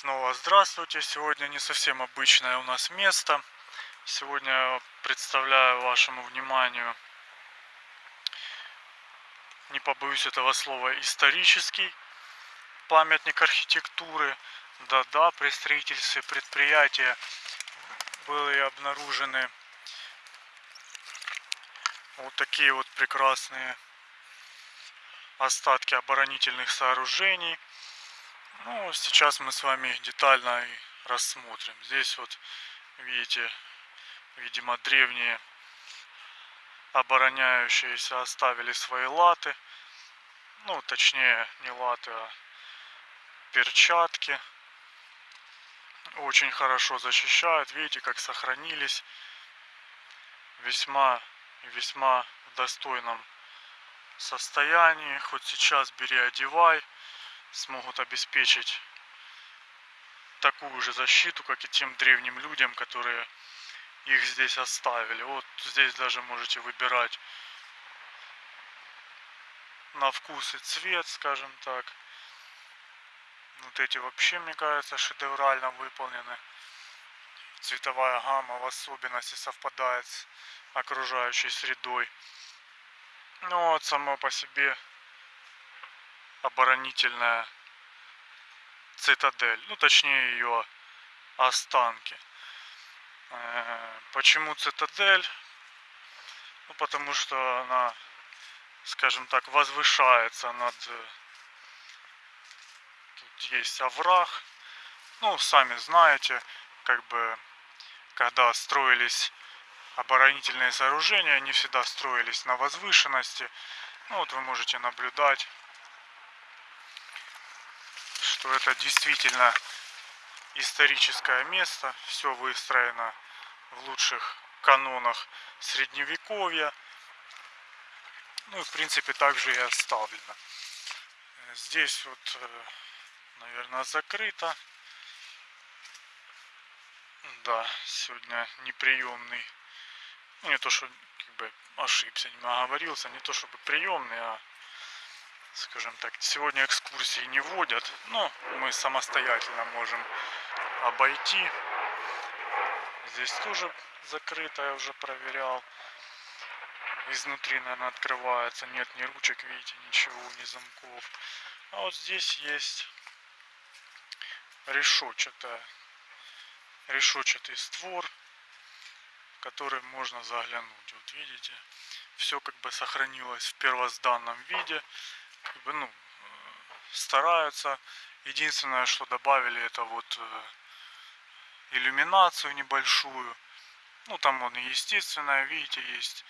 Снова здравствуйте. Сегодня не совсем обычное у нас место. Сегодня представляю вашему вниманию, не побоюсь этого слова, исторический памятник архитектуры. Да-да, при строительстве предприятия были обнаружены вот такие вот прекрасные остатки оборонительных сооружений. Ну, сейчас мы с вами детально рассмотрим. Здесь вот, видите, видимо, древние обороняющиеся оставили свои латы. Ну, точнее, не латы, а перчатки. Очень хорошо защищают. Видите, как сохранились. Весьма весьма в достойном состоянии. Хоть сейчас бери, одевай. Смогут обеспечить такую же защиту, как и тем древним людям, которые их здесь оставили. Вот здесь даже можете выбирать на вкус и цвет, скажем так. Вот эти вообще, мне кажется, шедеврально выполнены. Цветовая гамма в особенности совпадает с окружающей средой. Ну вот само по себе оборонительная цитадель, ну точнее ее останки. Э, почему цитадель? Ну потому что она, скажем так, возвышается над... Тут есть овраг. Ну, сами знаете, как бы, когда строились оборонительные сооружения, они всегда строились на возвышенности. Ну, вот вы можете наблюдать, что это действительно историческое место. Все выстроено в лучших канонах средневековья. Ну и в принципе также и оставлено. Здесь вот, э, наверное, закрыто. Да, сегодня неприемный не то, что как бы ошибся, не оговорился, не то чтобы приемный, а скажем так, сегодня экскурсии не вводят, но мы самостоятельно можем обойти. Здесь тоже закрыто, я уже проверял. Изнутри, наверное, открывается. Нет ни ручек, видите, ничего, ни замков. А вот здесь есть решетчатая, решетчатый створ который можно заглянуть. Вот видите, все как бы сохранилось в первозданном виде. Как бы, ну, э, стараются. Единственное, что добавили, это вот э, иллюминацию небольшую. Ну, там он естественная, видите, есть.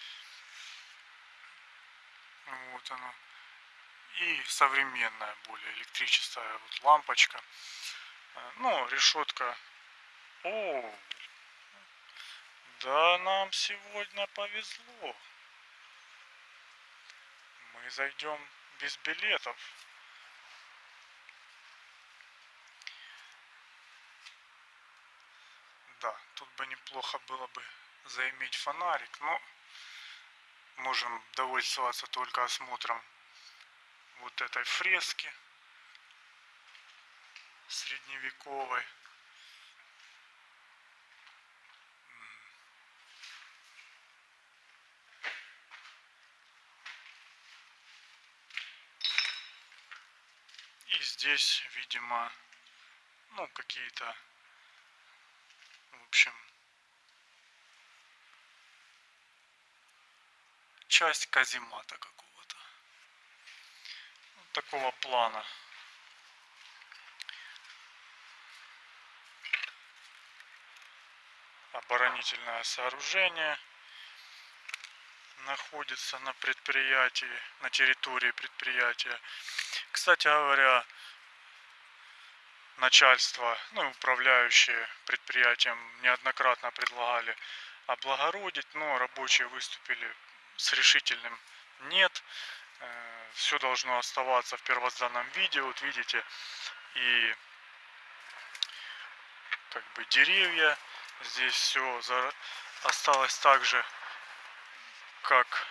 Вот оно. И современная, более электрическая вот лампочка. Э, ну, решетка. О, да, нам сегодня повезло. Мы зайдем без билетов. Да, тут бы неплохо было бы заиметь фонарик, но можем довольствоваться только осмотром вот этой фрески средневековой. И здесь, видимо, ну, какие-то, в общем, часть каземата какого-то. Вот такого плана. Оборонительное сооружение находится на предприятии, на территории предприятия. Кстати говоря, начальство, ну, управляющие предприятием неоднократно предлагали облагородить, но рабочие выступили с решительным нет. Э, все должно оставаться в первозданном виде. Вот видите, и как бы деревья. Здесь все осталось так же, как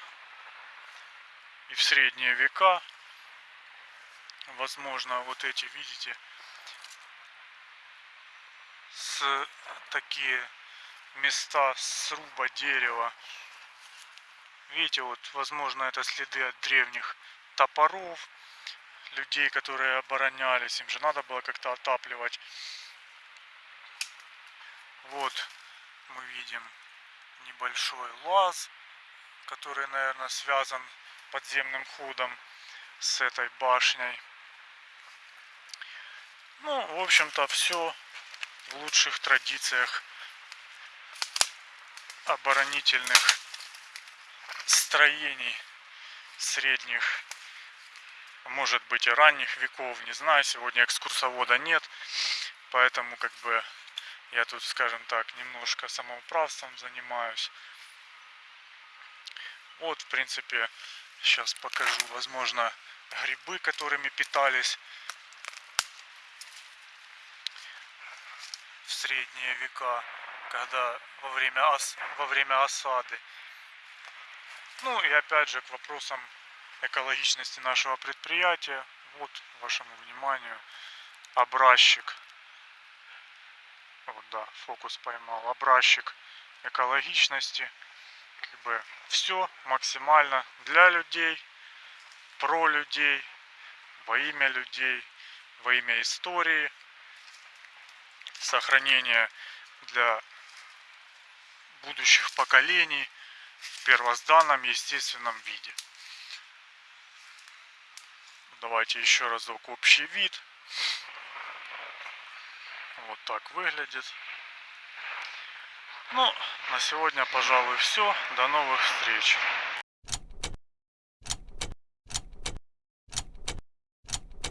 и в средние века возможно вот эти видите с такие места сруба дерева. Видите, вот, возможно, это следы от древних топоров, людей, которые оборонялись. Им же надо было как-то отапливать. Вот мы видим небольшой лаз, который, наверное, связан подземным ходом с этой башней. Ну, в общем-то, все в лучших традициях оборонительных строений средних, может быть и ранних веков, не знаю, сегодня экскурсовода нет, поэтому как бы я тут, скажем так, немножко самоуправством занимаюсь. Вот, в принципе, сейчас покажу, возможно, грибы, которыми питались средние века, когда во время, ос, во время осады. Ну и опять же к вопросам экологичности нашего предприятия. Вот вашему вниманию образчик. Вот да, фокус поймал. Образчик экологичности. Как бы все максимально для людей, про людей, во имя людей, во имя истории, сохранение для будущих поколений в первозданном естественном виде. Давайте еще разок общий вид. Вот так выглядит. Ну, на сегодня, пожалуй, все. До новых встреч.